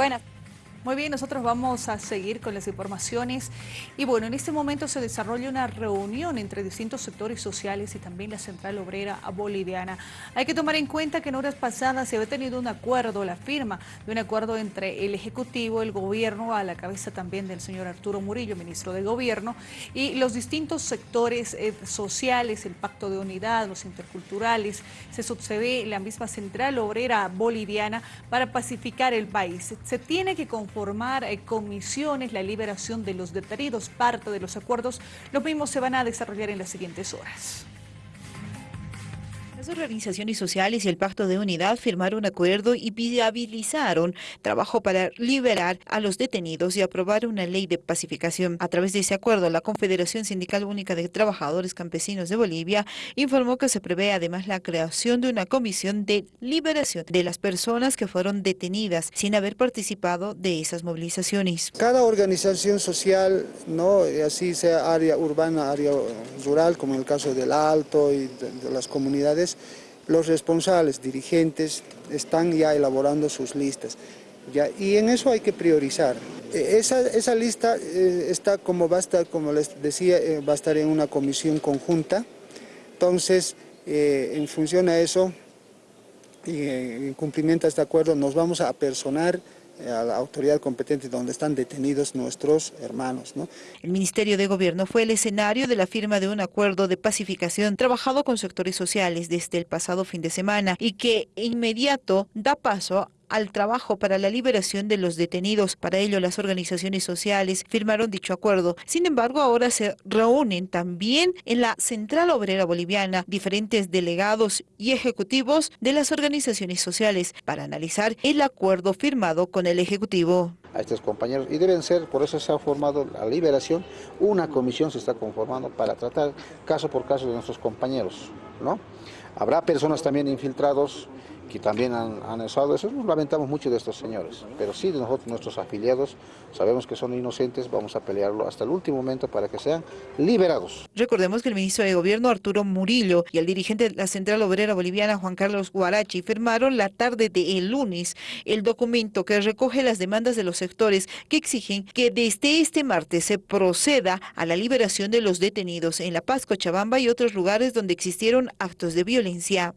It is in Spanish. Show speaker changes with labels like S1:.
S1: Buenas.
S2: Muy bien, nosotros vamos a seguir con las informaciones y bueno, en este momento se desarrolla una reunión entre distintos sectores sociales y también la Central Obrera Boliviana. Hay que tomar en cuenta que en horas pasadas se había tenido un acuerdo, la firma de un acuerdo entre el Ejecutivo, el Gobierno, a la cabeza también del señor Arturo Murillo, ministro de Gobierno, y los distintos sectores eh, sociales, el Pacto de Unidad, los interculturales, se sucede la misma Central Obrera Boliviana para pacificar el país. Se tiene que formar eh, comisiones, la liberación de los detenidos, parte de los acuerdos, los mismos se van a desarrollar en las siguientes horas.
S3: Las organizaciones sociales y el Pacto de Unidad firmaron un acuerdo y viabilizaron trabajo para liberar a los detenidos y aprobar una ley de pacificación. A través de ese acuerdo, la Confederación Sindical Única de Trabajadores Campesinos de Bolivia informó que se prevé además la creación de una comisión de liberación de las personas que fueron detenidas sin haber participado de esas movilizaciones.
S4: Cada organización social, no así sea área urbana, área rural, como en el caso del Alto y de las comunidades, los responsables, dirigentes, están ya elaborando sus listas. y en eso hay que priorizar. E, esa, lista eh, está como va a estar, como les decía, eh, va a estar en una comisión conjunta. Entonces, eh, en función a eso, y en cumplimiento a este acuerdo, nos vamos a personar a la autoridad competente donde están detenidos nuestros hermanos.
S3: El Ministerio de Gobierno fue el escenario de la firma de un acuerdo de pacificación trabajado con sectores sociales desde el pasado fin de semana y que inmediato da paso al trabajo para la liberación de los detenidos. Para ello, las organizaciones sociales firmaron dicho acuerdo. Sin embargo, ahora se reúnen también en la Central Obrera Boliviana diferentes delegados y ejecutivos de las organizaciones sociales para analizar el acuerdo firmado con el Ejecutivo
S5: a estos compañeros y deben ser, por eso se ha formado la liberación, una comisión se está conformando para tratar caso por caso de nuestros compañeros, ¿no? Habrá personas también infiltrados que también han, han usado eso, nos lamentamos mucho de estos señores, pero sí de nosotros, nuestros afiliados, sabemos que son inocentes, vamos a pelearlo hasta el último momento para que sean liberados.
S3: Recordemos que el ministro de Gobierno Arturo Murillo y el dirigente de la Central Obrera Boliviana Juan Carlos Guarachi firmaron la tarde del lunes el documento que recoge las demandas de los sectores que exigen que desde este martes se proceda a la liberación de los detenidos en La Paz, Cochabamba y otros lugares donde existieron actos de violencia.